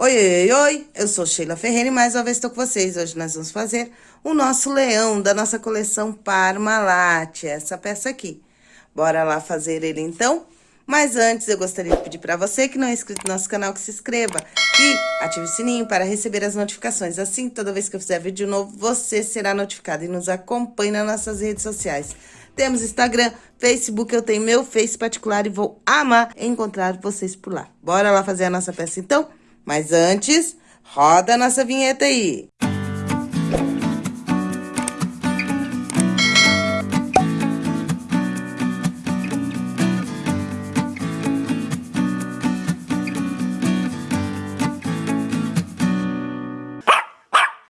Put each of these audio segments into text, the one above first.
Oi, oi, oi, eu sou Sheila Ferreira e mais uma vez estou com vocês. Hoje nós vamos fazer o nosso leão da nossa coleção Parmalat, essa peça aqui. Bora lá fazer ele então? Mas antes eu gostaria de pedir para você que não é inscrito no nosso canal que se inscreva e ative o sininho para receber as notificações. Assim, toda vez que eu fizer vídeo novo, você será notificado e nos acompanhe nas nossas redes sociais. Temos Instagram, Facebook, eu tenho meu Face particular e vou amar encontrar vocês por lá. Bora lá fazer a nossa peça então? Mas antes, roda a nossa vinheta aí.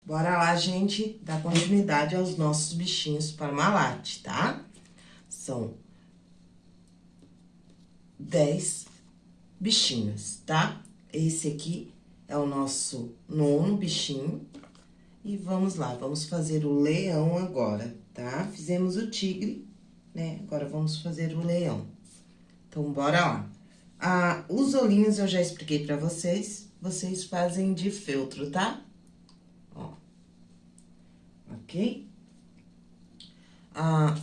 Bora lá, gente, dar continuidade aos nossos bichinhos Parmalat, tá? São 10 bichinhos, tá? Esse aqui é o nosso nono bichinho. E vamos lá, vamos fazer o leão agora, tá? Fizemos o tigre, né? Agora, vamos fazer o leão. Então, bora lá. Ah, os olhinhos eu já expliquei pra vocês. Vocês fazem de feltro, tá? Ó. Ok? Ah,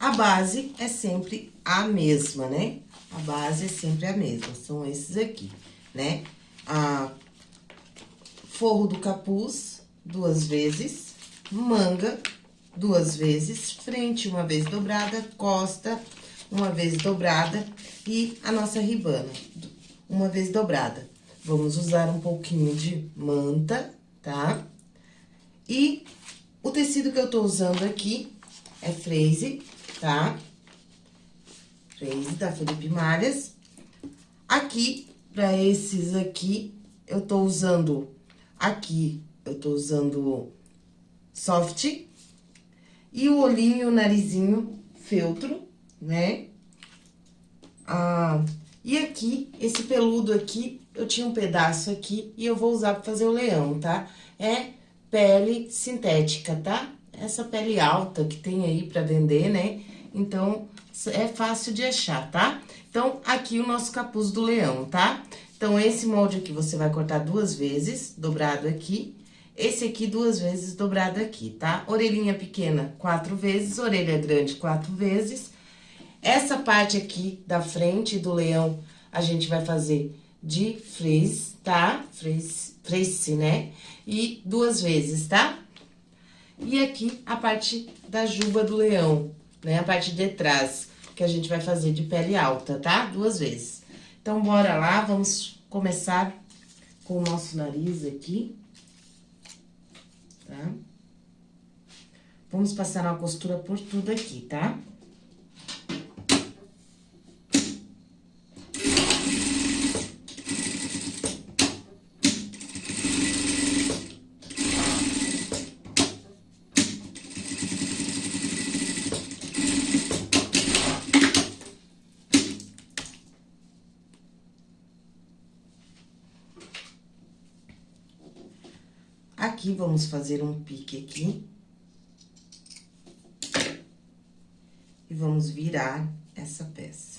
a base é sempre a mesma, né? A base é sempre a mesma, são esses aqui, né? a forro do capuz duas vezes, manga duas vezes, frente uma vez dobrada, costa uma vez dobrada e a nossa ribana uma vez dobrada. Vamos usar um pouquinho de manta, tá? E o tecido que eu tô usando aqui é freise, tá? Freise da Felipe Malhas. Aqui Pra esses aqui, eu tô usando aqui, eu tô usando soft. E o olhinho e o narizinho feltro, né? Ah, e aqui, esse peludo aqui, eu tinha um pedaço aqui e eu vou usar pra fazer o leão, tá? É pele sintética, tá? Essa pele alta que tem aí pra vender, né? Então, é fácil de achar, tá? Então, aqui o nosso capuz do leão, tá? Então, esse molde aqui você vai cortar duas vezes, dobrado aqui. Esse aqui duas vezes dobrado aqui, tá? Orelhinha pequena, quatro vezes, orelha grande, quatro vezes. Essa parte aqui da frente do leão, a gente vai fazer de frizz, tá? Frizz, frizz, né? E duas vezes, tá? E aqui a parte da juba do leão, né? A parte de trás que a gente vai fazer de pele alta, tá? Duas vezes. Então, bora lá, vamos começar com o nosso nariz aqui, tá? Vamos passar uma costura por tudo aqui, tá? Tá? Aqui, vamos fazer um pique aqui. E vamos virar essa peça.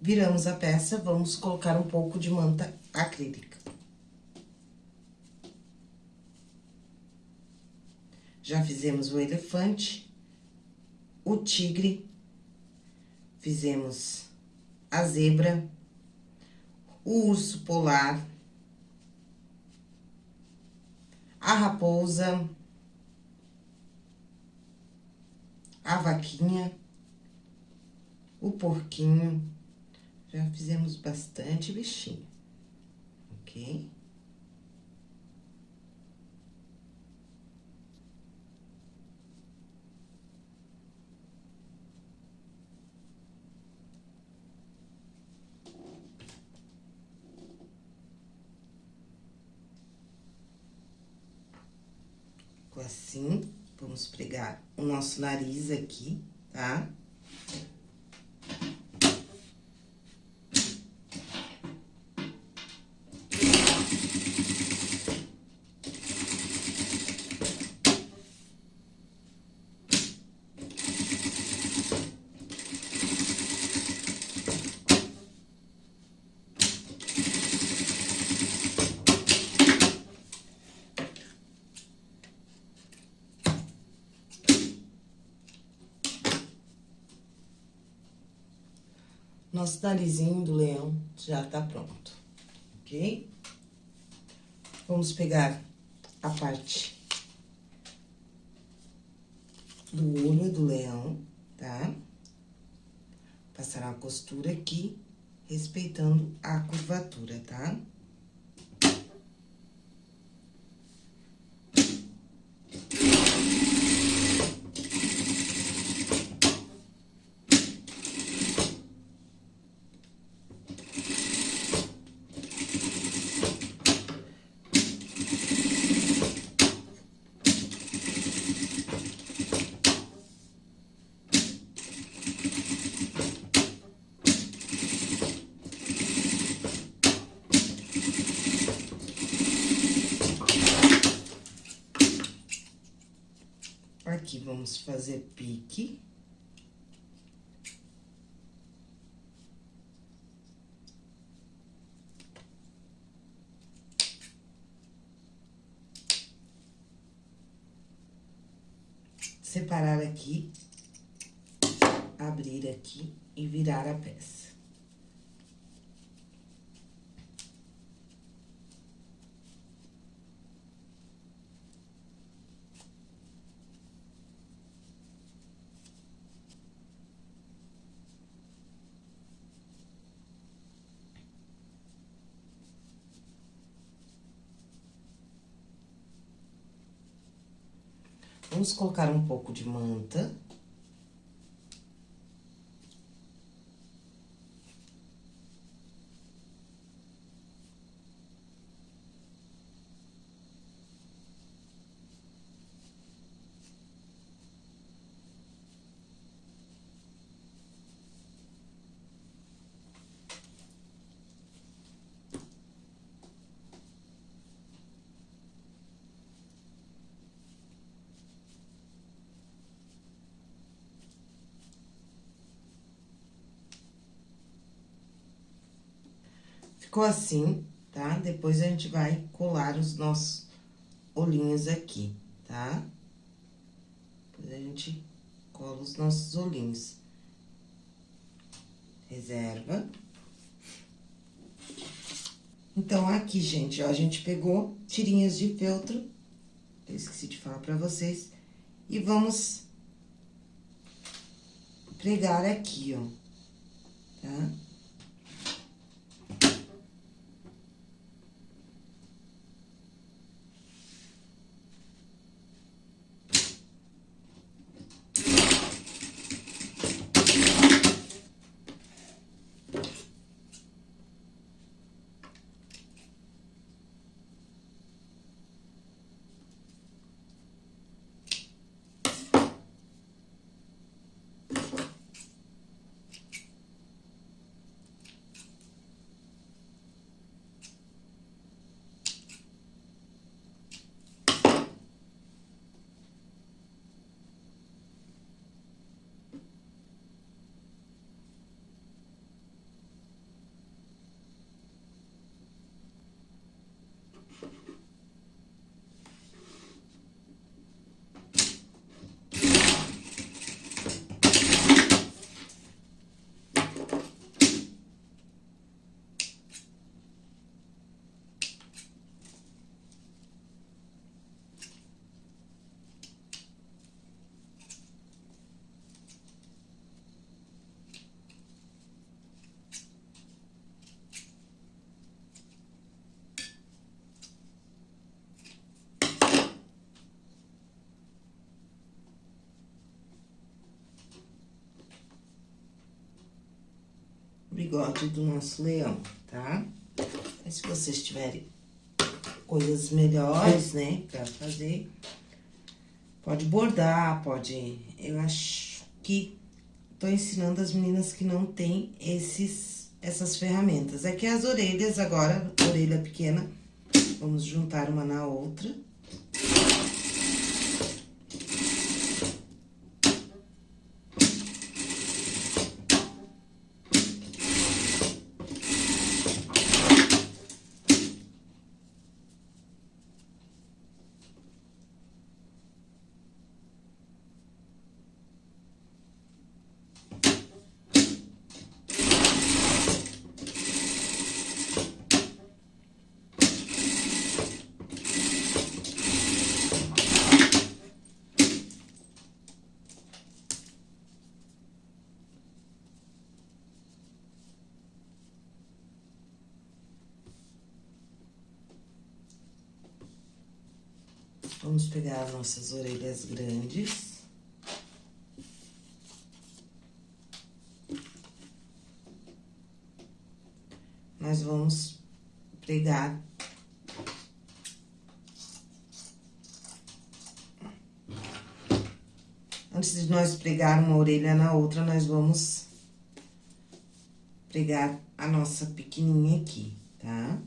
Viramos a peça, vamos colocar um pouco de manta acrílica. Já fizemos o elefante, o tigre, fizemos a zebra, o urso polar, a raposa, a vaquinha, o porquinho. Já fizemos bastante bichinho, ok? Assim, vamos pregar o nosso nariz aqui, tá? Nosso narizinho do leão já tá pronto, ok? Vamos pegar a parte do olho do leão, tá? Passar uma costura aqui, respeitando a curvatura, tá? Tá? Aqui, vamos fazer pique. Separar aqui, abrir aqui e virar a peça. Vamos colocar um pouco de manta. Ficou assim, tá? Depois, a gente vai colar os nossos olhinhos aqui, tá? Depois, a gente cola os nossos olhinhos. Reserva. Então, aqui, gente, ó, a gente pegou tirinhas de feltro, eu esqueci de falar pra vocês, e vamos pregar aqui, ó, tá? Bigode do nosso leão, tá? Mas se vocês tiverem coisas melhores, né, pra fazer, pode bordar, pode... Eu acho que tô ensinando as meninas que não tem esses, essas ferramentas. Aqui as orelhas agora, orelha pequena, vamos juntar uma na outra. Vamos pegar nossas orelhas grandes. Nós vamos pregar Antes de nós pregar uma orelha na outra, nós vamos pregar a nossa pequenininha aqui, tá?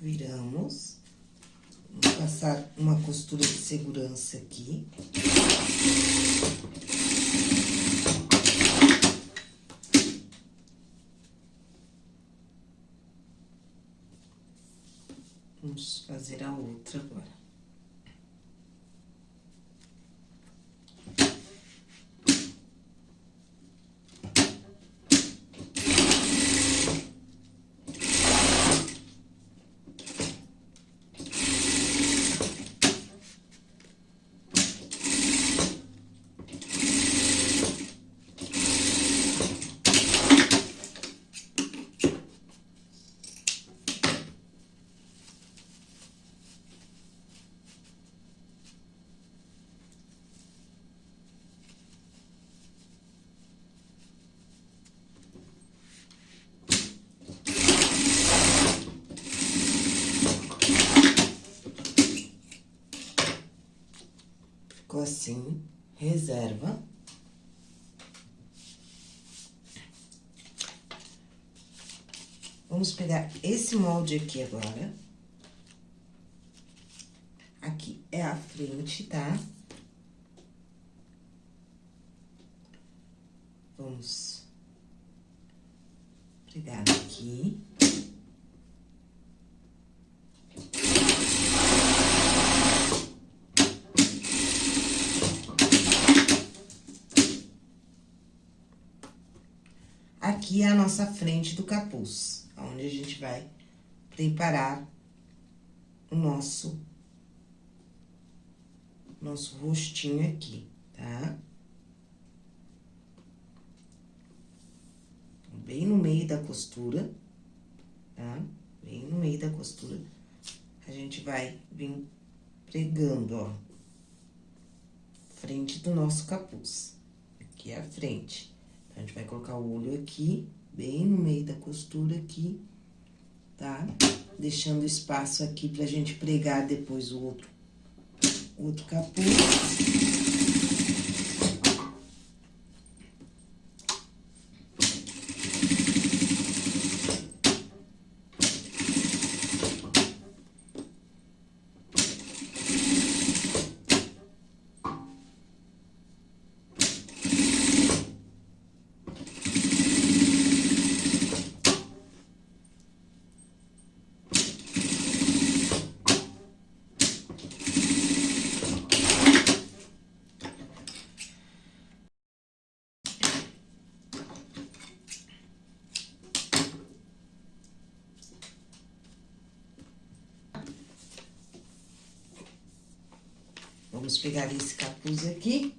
viramos. Vamos passar uma costura de segurança aqui. Vamos fazer a outra agora. Ficou assim, reserva. Vamos pegar esse molde aqui agora. Aqui é a frente, tá? Vamos pregar aqui. aqui é a nossa frente do capuz, onde a gente vai preparar o nosso, nosso rostinho aqui, tá? Bem no meio da costura, tá? Bem no meio da costura, a gente vai vir pregando, ó, frente do nosso capuz. Aqui é a frente. A gente vai colocar o olho aqui, bem no meio da costura aqui, tá? Deixando espaço aqui pra gente pregar depois o outro, outro capuz. Vamos pegar esse capuz aqui.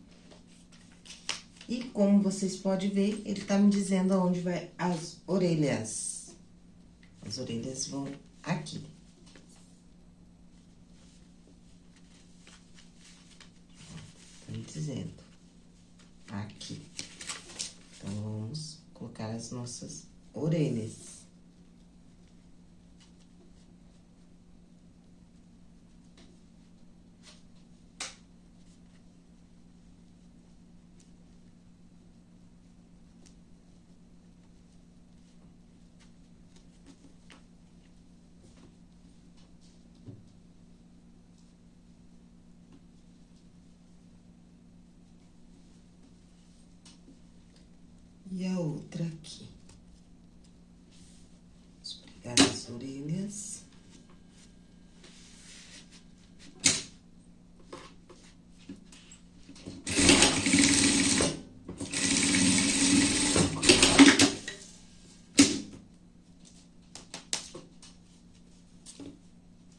E como vocês podem ver, ele tá me dizendo aonde vai as orelhas. As orelhas vão aqui. Então, vamos colocar as nossas orelhas. E a outra aqui. Vamos pegar as orelhas.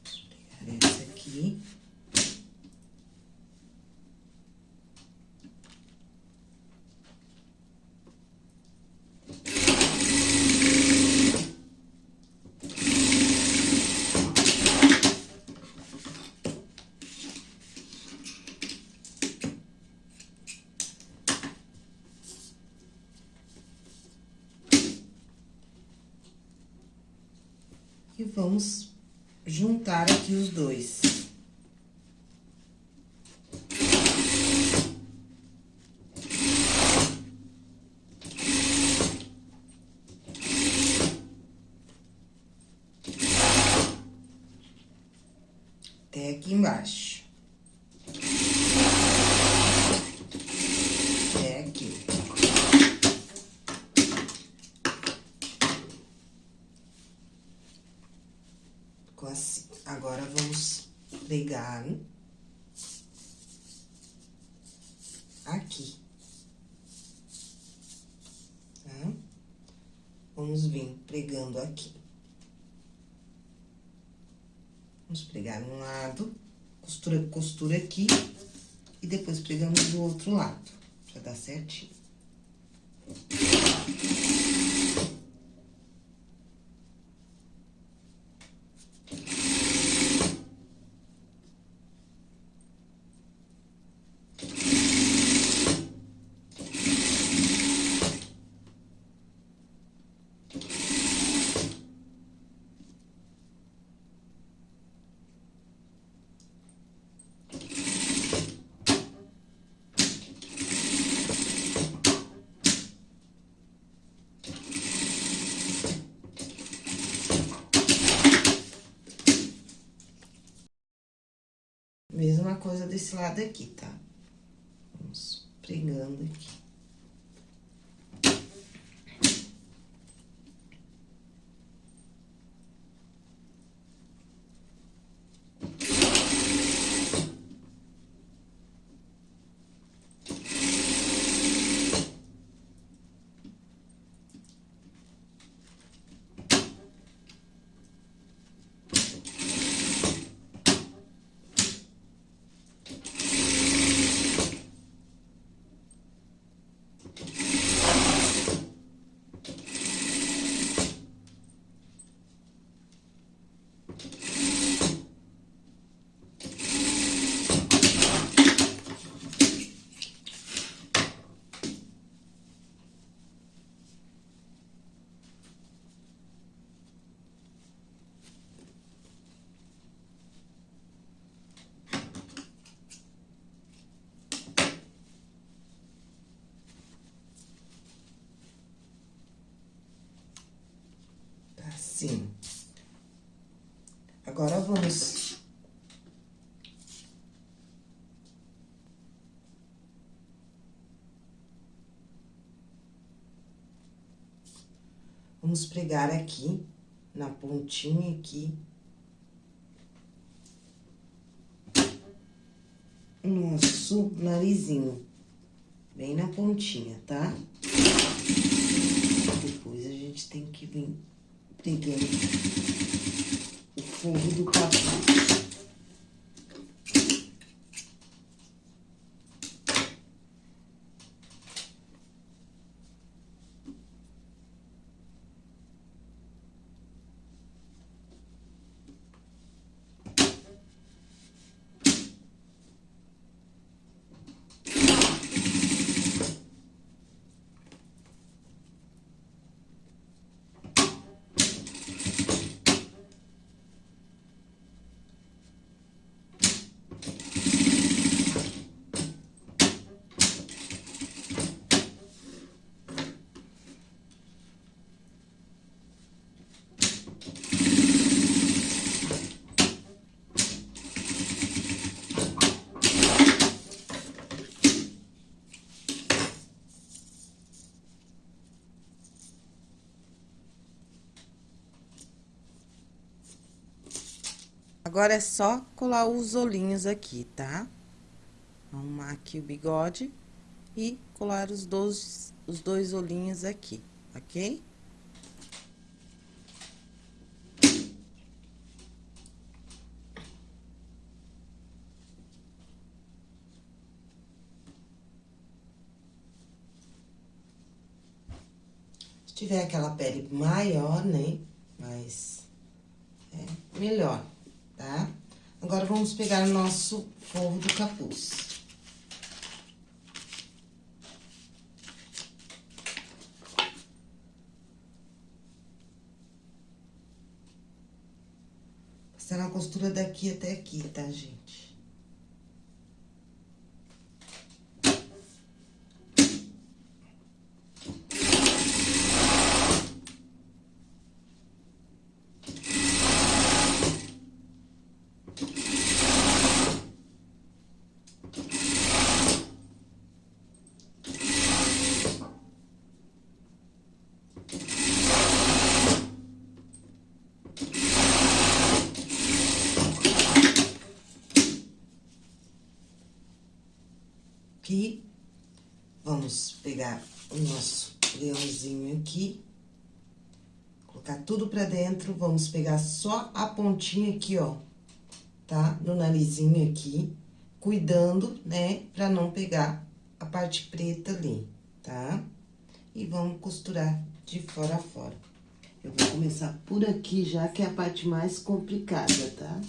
Vamos pegar essa aqui. E vamos juntar aqui os dois. Até aqui embaixo. Até aqui. Ficou assim. Agora, vamos pregar aqui. Tá? Vamos vir pregando aqui. Vamos pregar um lado, costura, costura aqui, e depois pregamos do outro lado, pra dar certinho. Mesma coisa desse lado aqui, tá? Vamos pregando aqui. Assim. Agora, vamos... Vamos pregar aqui, na pontinha aqui. Nosso narizinho, bem na pontinha, tá? Depois a gente tem que vir pegando o forro do capuz. Agora, é só colar os olhinhos aqui, tá? Arrumar aqui o bigode e colar os dois, os dois olhinhos aqui, ok? Se tiver aquela pele maior, né? Mas é melhor, tá? Agora, vamos pegar o nosso forro do capuz. Passar a costura daqui até aqui, tá, gente? aqui. Vamos pegar o nosso leãozinho aqui. Colocar tudo pra dentro. Vamos pegar só a pontinha aqui, ó. Tá? No narizinho aqui. Cuidando, né? Pra não pegar a parte preta ali, tá? E vamos costurar de fora a fora. Eu vou começar por aqui já, que é a parte mais complicada, tá?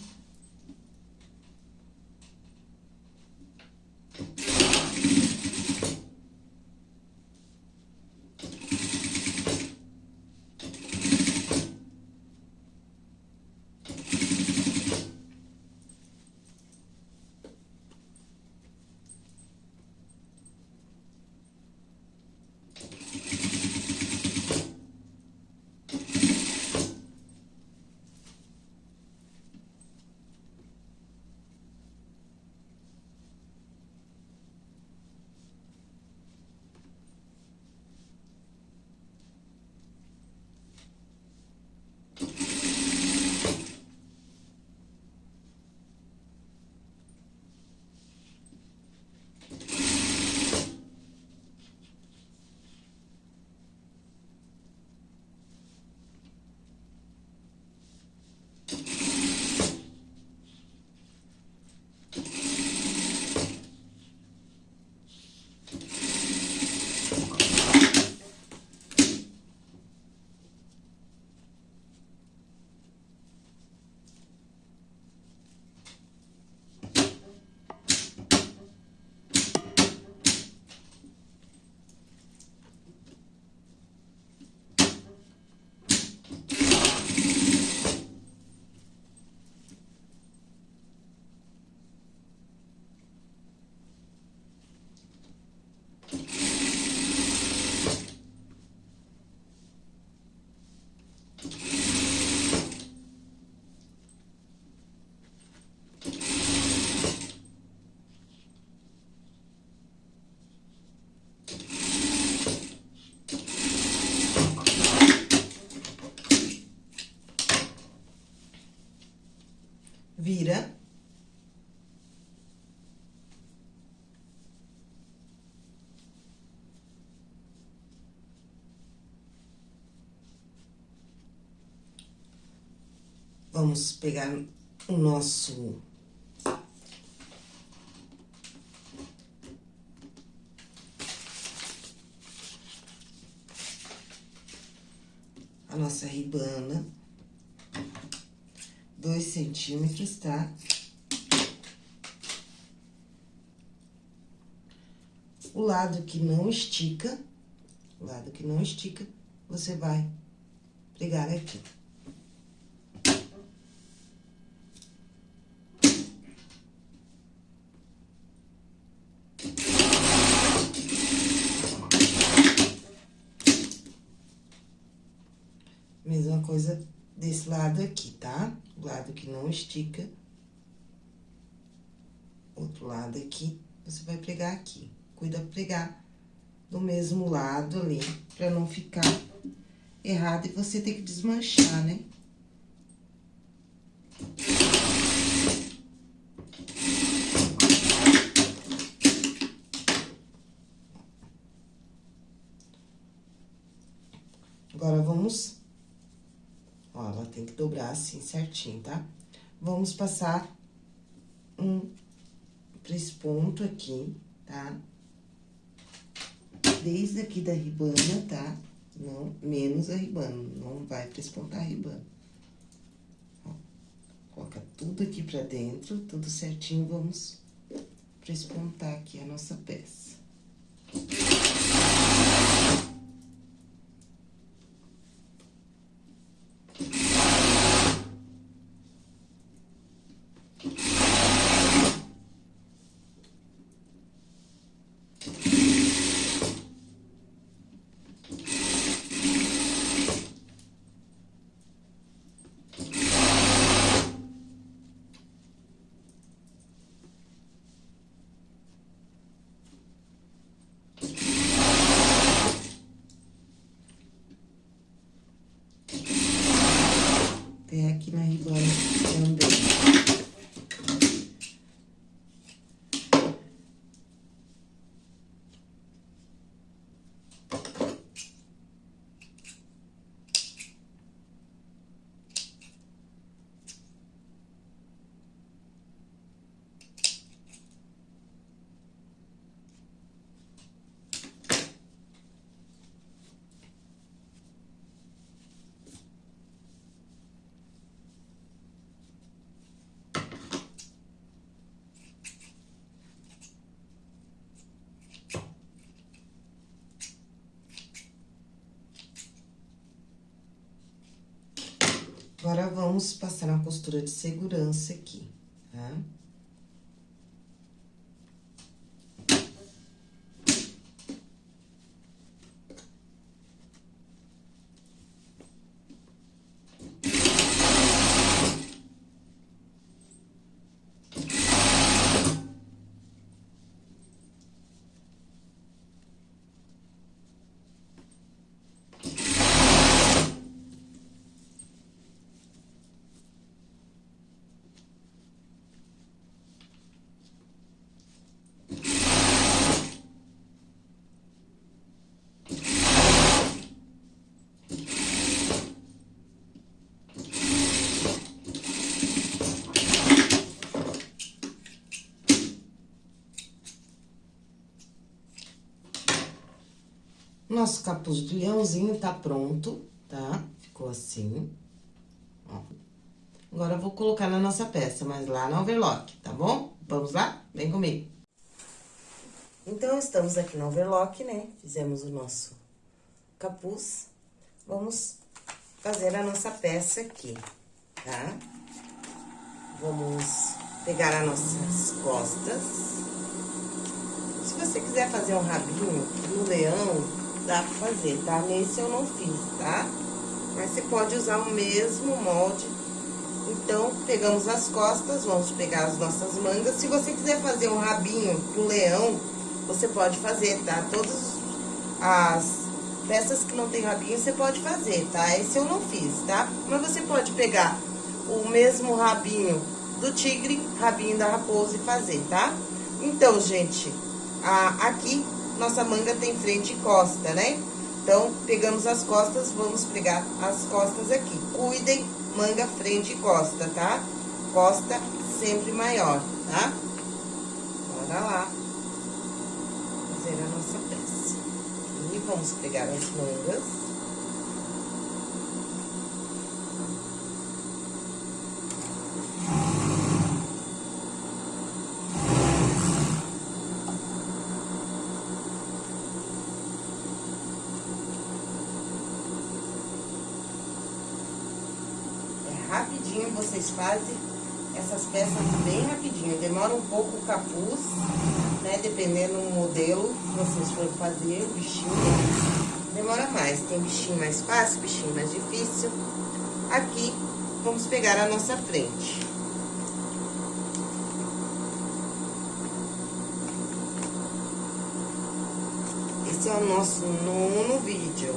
Vamos pegar o nosso... A nossa ribana dois centímetros, tá? O lado que não estica, o lado que não estica, você vai pregar aqui. estica. Outro lado aqui, você vai pregar aqui. Cuida pregar do mesmo lado ali, pra não ficar errado e você ter que desmanchar, né? Agora, vamos... Ó, ela tem que dobrar assim certinho, tá? Vamos passar um pra esse ponto aqui, tá? Desde aqui da ribana, tá? Não, menos a ribana, não vai pra esse ponto a ribana. Ó, coloca tudo aqui pra dentro, tudo certinho, vamos pra espontar aqui a nossa peça. Até aqui na ribana também. Agora, vamos passar uma costura de segurança aqui, tá? Nosso capuz de leãozinho tá pronto, tá? Ficou assim. Ó. Agora, eu vou colocar na nossa peça, mas lá no overlock, tá bom? Vamos lá? Vem comigo. Então, estamos aqui no overlock, né? Fizemos o nosso capuz. Vamos fazer a nossa peça aqui, tá? Vamos pegar as nossas costas. Se você quiser fazer um rabinho no leão, dá pra fazer, tá? Nesse eu não fiz, tá? Mas você pode usar o mesmo molde. Então, pegamos as costas, vamos pegar as nossas mangas. Se você quiser fazer um rabinho pro leão, você pode fazer, tá? Todas as peças que não tem rabinho, você pode fazer, tá? Esse eu não fiz, tá? Mas você pode pegar o mesmo rabinho do tigre, rabinho da raposa e fazer, tá? Então, gente, a, aqui nossa manga tem frente e costa, né? Então, pegamos as costas, vamos pegar as costas aqui. Cuidem, manga, frente e costa, tá? Costa sempre maior, tá? Bora lá fazer a nossa peça. E vamos pegar as mangas. Rapidinho vocês fazem essas peças bem rapidinho. Demora um pouco o capuz, né? Dependendo do modelo que vocês forem fazer, o bichinho. Demora mais. Tem bichinho mais fácil, bichinho mais difícil. Aqui, vamos pegar a nossa frente. Esse é o nosso nono vídeo.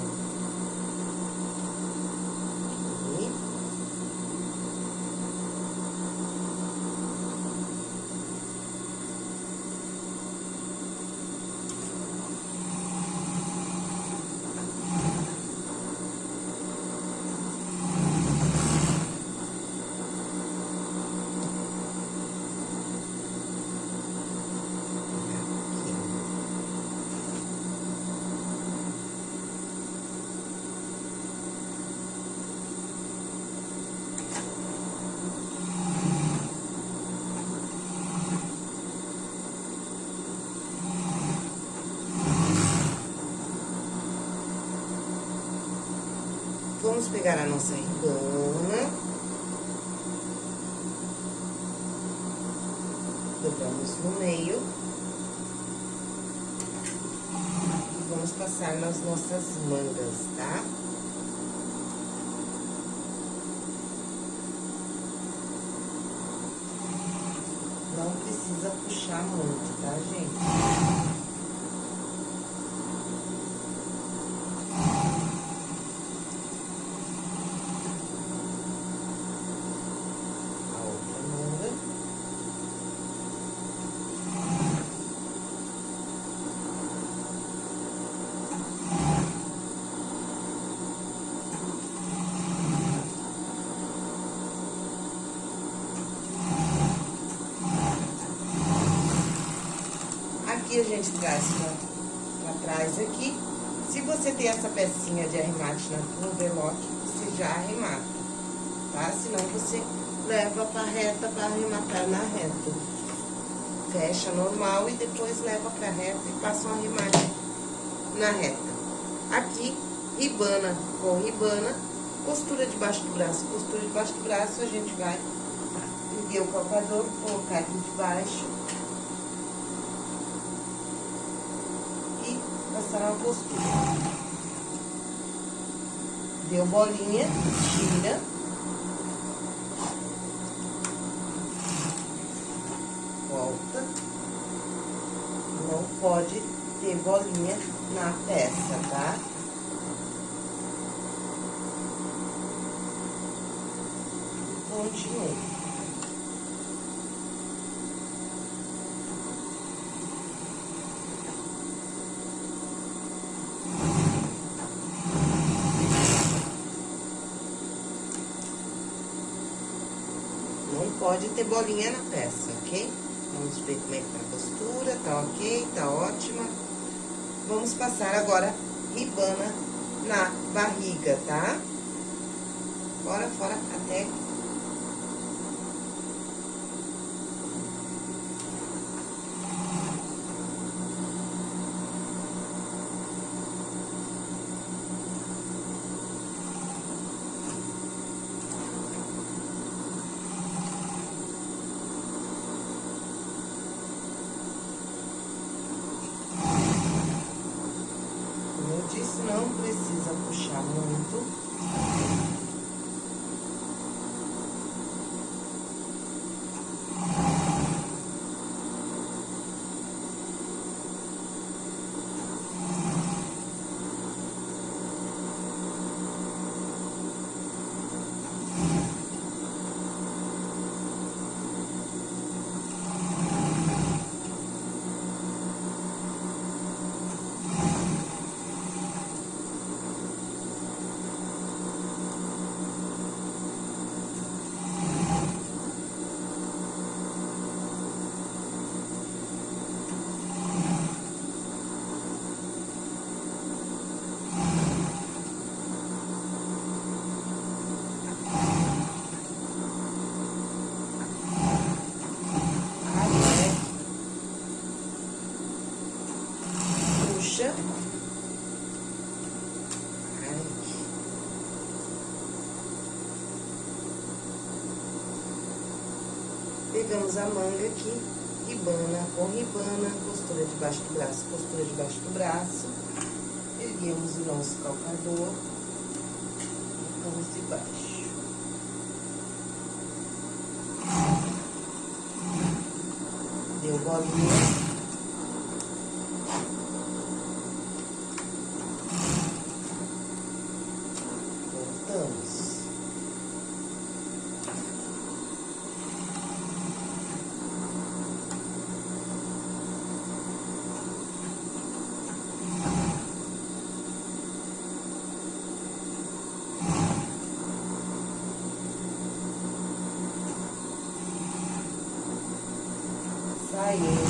Vamos pegar a nossa ribana. Dobramos no meio. E vamos passar nas nossas mangas, tá? Não precisa puxar muito, tá, gente? A gente traz pra trás aqui. Se você tem essa pecinha de arremate no velote, você já arremata, tá? Senão você leva pra reta pra arrematar na reta. Fecha normal e depois leva pra reta e passa um arremate na reta. Aqui, ribana com ribana, costura debaixo do braço, costura debaixo do braço, a gente vai erguer o calcador, colocar aqui debaixo passar uma postura. Deu bolinha, tira. Volta. Não pode ter bolinha na peça, tá? Continua. Pode ter bolinha na peça, ok? Vamos ver como é que tá a costura, tá ok, tá ótima. Vamos passar agora ribana na barriga, tá? Fora, fora, até não precisa puxar muito. Pegamos a manga aqui, ribana com ribana, costura debaixo do braço, costura debaixo do braço. Erguemos o nosso calcador, colocamos debaixo. Deu bolinha. you.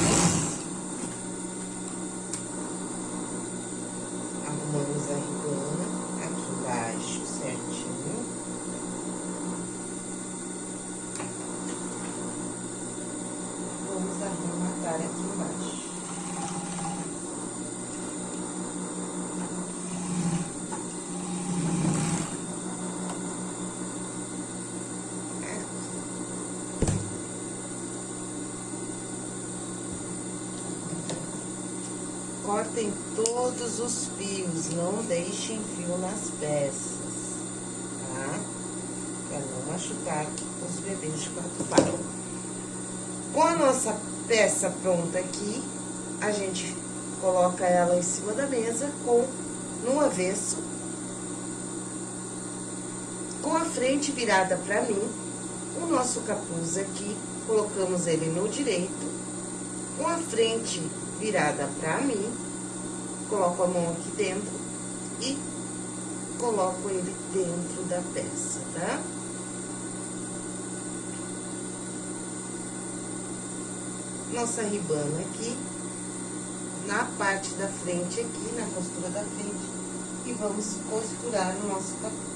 Cortem todos os fios, não deixem fio nas peças, tá? Pra não machucar os bebês de quatro patas. Com a nossa peça pronta aqui, a gente coloca ela em cima da mesa com no avesso, com a frente virada pra mim, o nosso capuz aqui, colocamos ele no direito, com a frente virada pra mim, coloco a mão aqui dentro e coloco ele dentro da peça, tá? Nossa ribana aqui, na parte da frente aqui, na costura da frente, e vamos costurar o nosso capuz.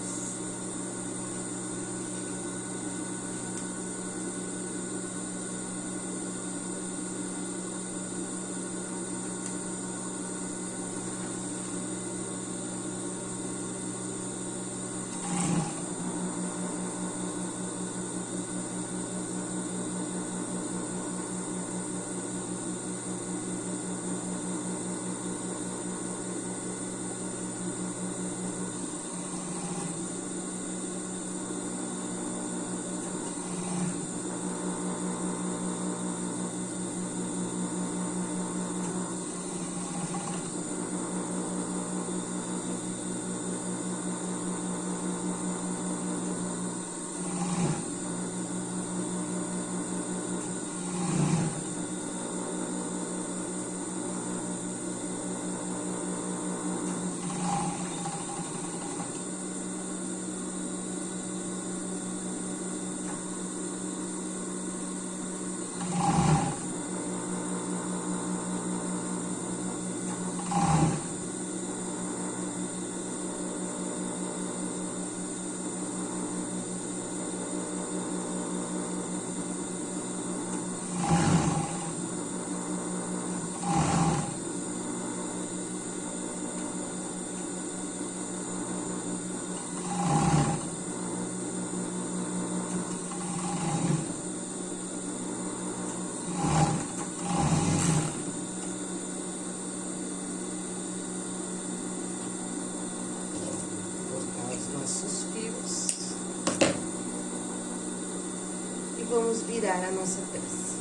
Virar a nossa peça.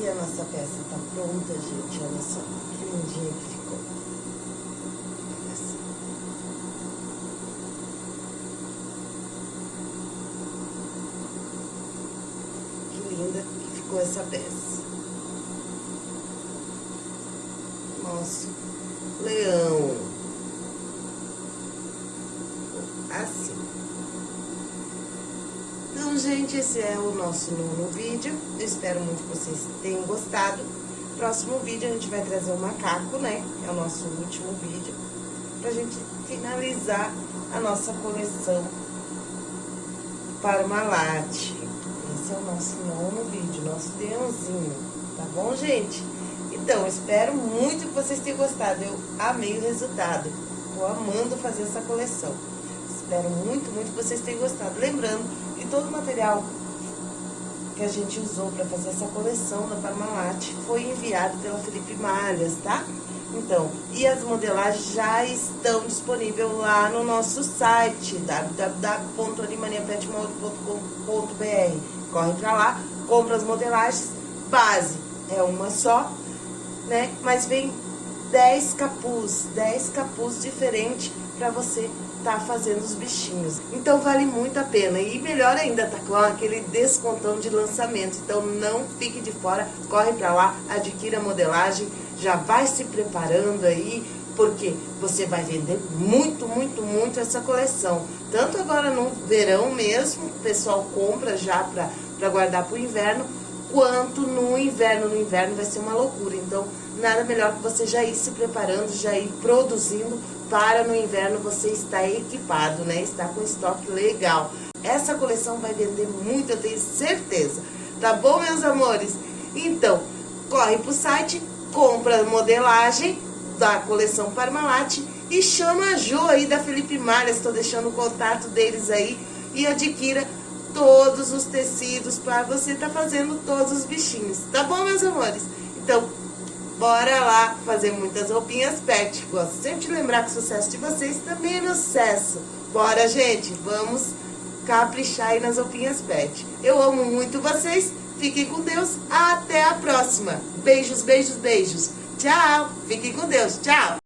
E a nossa peça tá pronta, gente, olha só que lindinha que. Que linda que ficou essa peça. Nosso leão. Assim. Então, gente, esse é o nosso nono vídeo. Eu espero muito que vocês tenham gostado. Próximo vídeo a gente vai trazer o macaco, né? É o nosso último vídeo. Pra gente finalizar a nossa coleção Parmalat. Esse é o nosso nono vídeo, nosso leãozinho. Tá bom, gente? Então, espero muito que vocês tenham gostado. Eu amei o resultado. Tô amando fazer essa coleção. Espero muito, muito que vocês tenham gostado. Lembrando todo o material que a gente usou para fazer essa coleção da Parmalat foi enviado pela Felipe Malhas, tá? Então, e as modelagens já estão disponíveis lá no nosso site, www.animaniapetmode.com.br. Corre pra lá, compra as modelagens, base é uma só, né? Mas vem 10 capuz, 10 capuz diferentes para você tá fazendo os bichinhos. Então vale muito a pena. E melhor ainda, tá com aquele descontão de lançamento. Então não fique de fora, corre para lá, adquira a modelagem, já vai se preparando aí, porque você vai vender muito, muito, muito essa coleção. Tanto agora no verão mesmo, o pessoal compra já para guardar para o inverno, quanto no inverno. No inverno vai ser uma loucura. Então, nada melhor que você já ir se preparando, já ir produzindo para no inverno você estar equipado, né? Estar com estoque legal. Essa coleção vai vender muito, eu tenho certeza. Tá bom, meus amores? Então, corre pro site, compra a modelagem da coleção Parmalat e chama a Jo aí da Felipe Malha, estou deixando o contato deles aí e adquira todos os tecidos para você tá fazendo todos os bichinhos, tá bom, meus amores? Então, bora lá fazer muitas roupinhas pet. Gosto sempre de lembrar que o sucesso de vocês também é meu sucesso. Bora, gente, vamos caprichar aí nas roupinhas pet. Eu amo muito vocês, fiquem com Deus, até a próxima. Beijos, beijos, beijos. Tchau, fiquem com Deus, tchau.